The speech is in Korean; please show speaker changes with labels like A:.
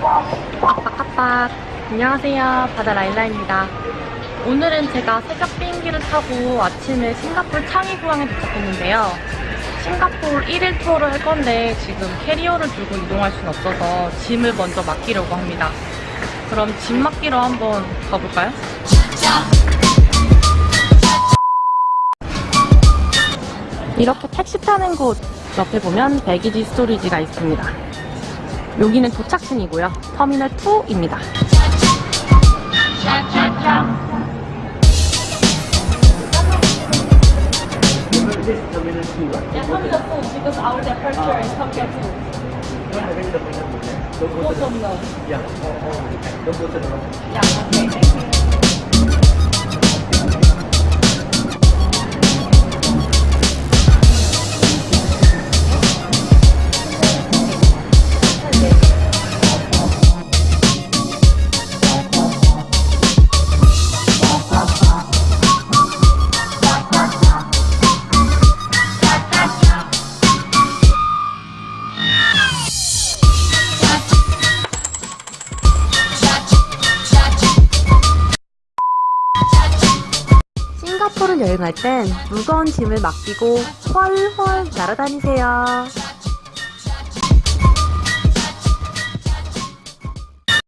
A: 빡빡빡 안녕하세요. 바다 라일라입니다. 오늘은 제가 새벽 비행기를 타고 아침에 싱가포르 창의공항에 도착했는데요. 싱가포르 1일 투어를 할 건데 지금 캐리어를 들고 이동할 수는 없어서 짐을 먼저 맡기려고 합니다. 그럼 짐 맡기러 한번 가볼까요? 이렇게 택시 타는 곳 옆에 보면 배기지 스토리지가 있습니다 여기는 도착층이고요. 터미널 2입니다.
B: This is terminal two, right?
A: Yeah, 싱가포르 여행할 땐 무거운 짐을 맡기고 훨훨 날아다니세요.